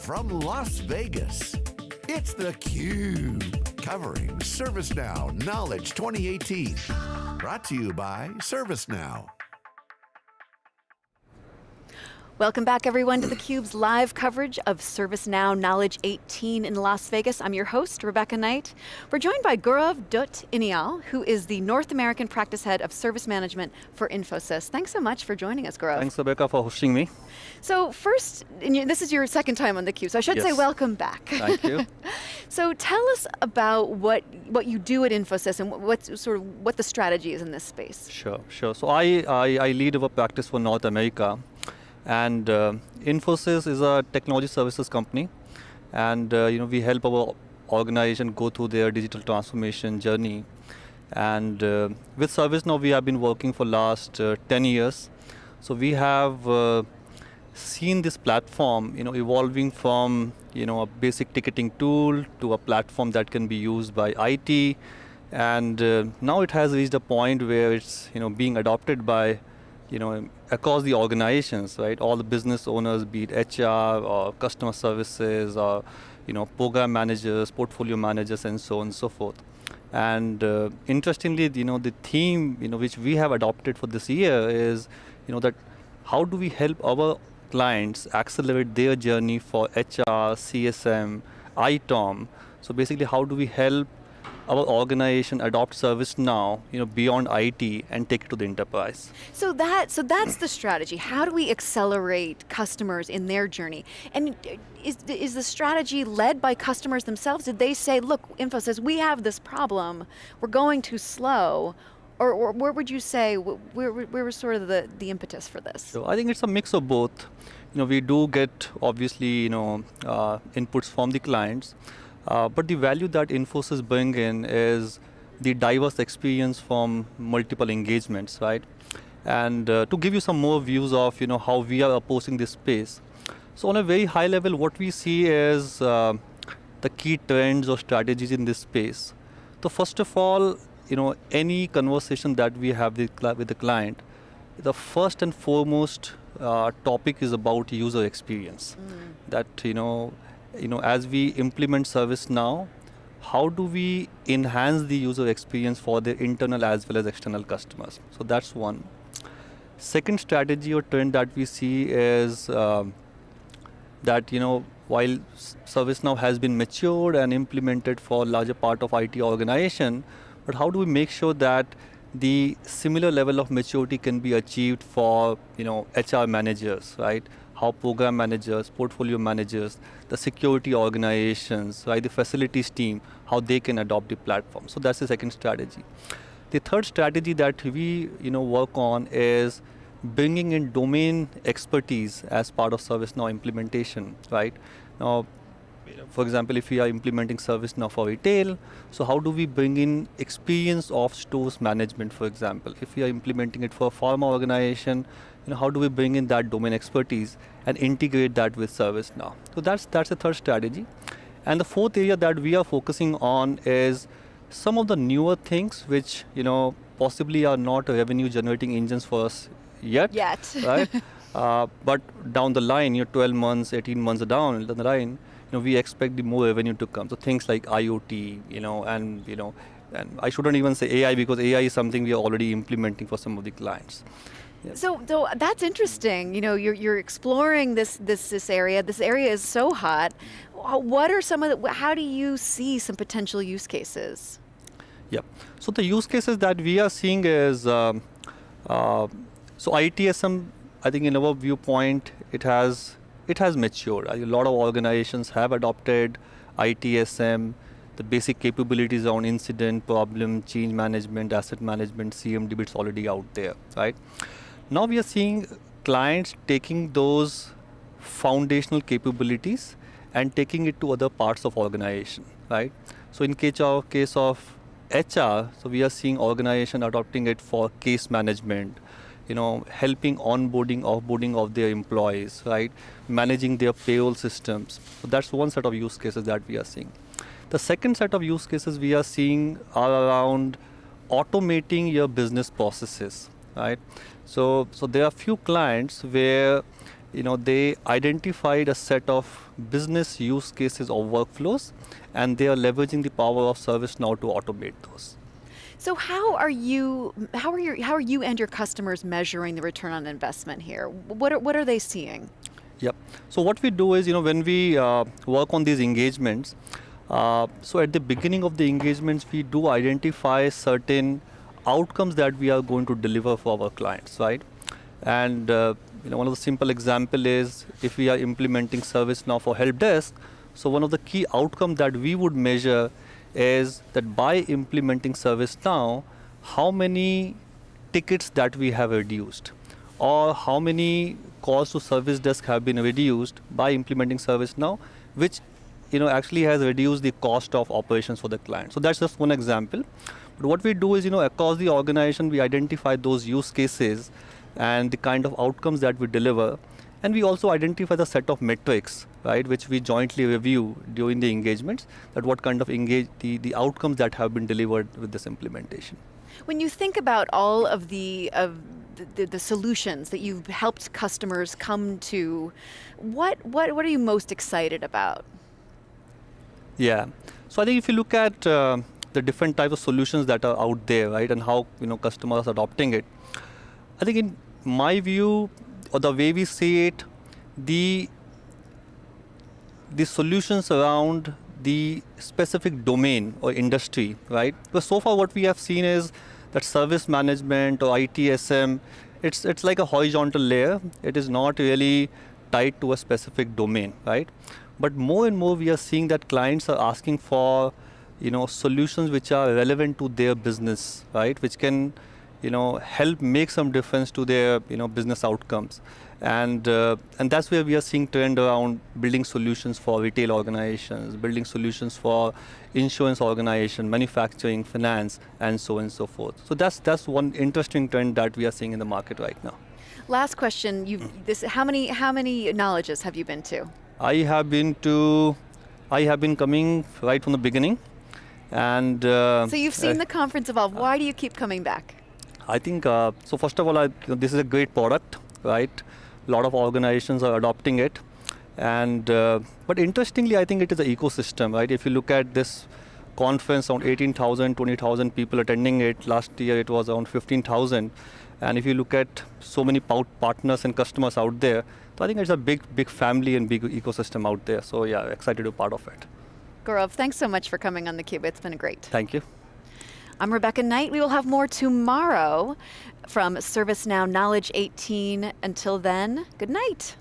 from Las Vegas, it's theCUBE, covering ServiceNow Knowledge 2018. Brought to you by ServiceNow. Welcome back everyone to theCUBE's live coverage of ServiceNow Knowledge 18 in Las Vegas. I'm your host, Rebecca Knight. We're joined by Gaurav Dutt Uniyal, who is the North American Practice Head of Service Management for Infosys. Thanks so much for joining us, Gaurav. Thanks Rebecca for hosting me. So first, this is your second time on theCUBE, so I should yes. say welcome back. Thank you. so tell us about what, what you do at Infosys and what, sort of, what the strategy is in this space. Sure, sure. So I, I, I lead our practice for North America. And uh, Infosys is a technology services company, and uh, you know we help our organization go through their digital transformation journey. And uh, with ServiceNow, we have been working for the last uh, 10 years. So we have uh, seen this platform, you know, evolving from you know a basic ticketing tool to a platform that can be used by IT, and uh, now it has reached a point where it's you know being adopted by you know, across the organizations, right? All the business owners, be it HR or customer services or, you know, program managers, portfolio managers, and so on and so forth. And uh, interestingly, you know, the theme, you know, which we have adopted for this year is, you know, that how do we help our clients accelerate their journey for HR, CSM, ITOM. So basically, how do we help our organization adopt ServiceNow, you know, beyond IT and take it to the enterprise. So that, so that's the strategy. How do we accelerate customers in their journey? And is, is the strategy led by customers themselves? Did they say, look, Infosys, we have this problem, we're going too slow, or, or, where would you say, where, where was sort of the, the impetus for this? So I think it's a mix of both. You know, we do get, obviously, you know, uh, inputs from the clients, uh, but the value that Infosys bring in is the diverse experience from multiple engagements, right? And uh, to give you some more views of you know how we are approaching this space. So on a very high level, what we see is uh, the key trends or strategies in this space. So first of all, you know, any conversation that we have with, with the client, the first and foremost uh, topic is about user experience. Mm. That you know you know, as we implement ServiceNow, how do we enhance the user experience for the internal as well as external customers? So that's one. Second strategy or trend that we see is um, that, you know, while ServiceNow has been matured and implemented for larger part of IT organization, but how do we make sure that the similar level of maturity can be achieved for, you know, HR managers, right? How program managers, portfolio managers, the security organizations, right, the facilities team, how they can adopt the platform. So that's the second strategy. The third strategy that we you know, work on is bringing in domain expertise as part of ServiceNow implementation, right? Now, for example, if we are implementing ServiceNow for retail, so how do we bring in experience of stores management, for example? If we are implementing it for a pharma organization, you know, how do we bring in that domain expertise and integrate that with ServiceNow? So that's, that's the third strategy. And the fourth area that we are focusing on is some of the newer things which, you know, possibly are not revenue generating engines for us yet. Yet. right? Uh, but down the line, you know, 12 months, 18 months down the line, you know, we expect the more revenue to come. So things like IoT, you know, and you know, and I shouldn't even say AI because AI is something we are already implementing for some of the clients. So, so that's interesting. You know, you're, you're exploring this, this, this area. This area is so hot. What are some of the, how do you see some potential use cases? Yep. So the use cases that we are seeing is, um, uh, so ITSM, I think in our viewpoint, it has, it has matured. A lot of organizations have adopted ITSM, the basic capabilities on incident, problem, change management, asset management, CMDB, it's already out there, right? Now we are seeing clients taking those foundational capabilities and taking it to other parts of organization, right? So in case of, case of HR, so we are seeing organization adopting it for case management, you know, helping onboarding, offboarding of their employees, right? Managing their payroll systems. So that's one set of use cases that we are seeing. The second set of use cases we are seeing are around automating your business processes, right? So, so there are few clients where you know, they identified a set of business use cases or workflows, and they are leveraging the power of ServiceNow to automate those. So how are you how are your how are you and your customers measuring the return on investment here? What are what are they seeing? Yep. So what we do is, you know, when we uh, work on these engagements, uh, so at the beginning of the engagements, we do identify certain outcomes that we are going to deliver for our clients, right? And uh, you know, one of the simple example is if we are implementing ServiceNow for help desk. So one of the key outcomes that we would measure is that by implementing ServiceNow, how many tickets that we have reduced, or how many calls to service desk have been reduced by implementing ServiceNow, which you know actually has reduced the cost of operations for the client. So that's just one example. But what we do is, you know, across the organization, we identify those use cases and the kind of outcomes that we deliver. And we also identify the set of metrics, right, which we jointly review during the engagements, that what kind of engage the, the outcomes that have been delivered with this implementation. When you think about all of the of the, the, solutions that you've helped customers come to, what what what are you most excited about? Yeah, so I think if you look at uh, the different types of solutions that are out there, right, and how you know customers are adopting it. I think in my view, or the way we see it, the the solutions around the specific domain or industry, right? Because so far what we have seen is that service management or ITSM, it's it's like a horizontal layer. It is not really tied to a specific domain, right? But more and more we are seeing that clients are asking for you know solutions which are relevant to their business right which can you know help make some difference to their you know business outcomes. And uh, and that's where we are seeing trend around building solutions for retail organizations building solutions for insurance organization manufacturing finance and so on and so forth. So that's that's one interesting trend that we are seeing in the market right now. Last question. You this how many how many knowledges have you been to? I have been to i have been coming right from the beginning. And uh, so you've seen uh, the conference evolve. Why do you keep coming back? I think uh, so. First of all, I, this is a great product, right? A lot of organizations are adopting it, and uh, but interestingly, I think it is an ecosystem, right? If you look at this conference, around 18,000, 20,000 people attending it. Last year, it was around 15,000. And if you look at so many partners and customers out there, so I think it's a big, big family and big ecosystem out there. So yeah, excited to be part of it. Gaurav, thanks so much for coming on theCUBE. It's been a great. Thank you. I'm Rebecca Knight. We will have more tomorrow from ServiceNow Knowledge 18. Until then, good night.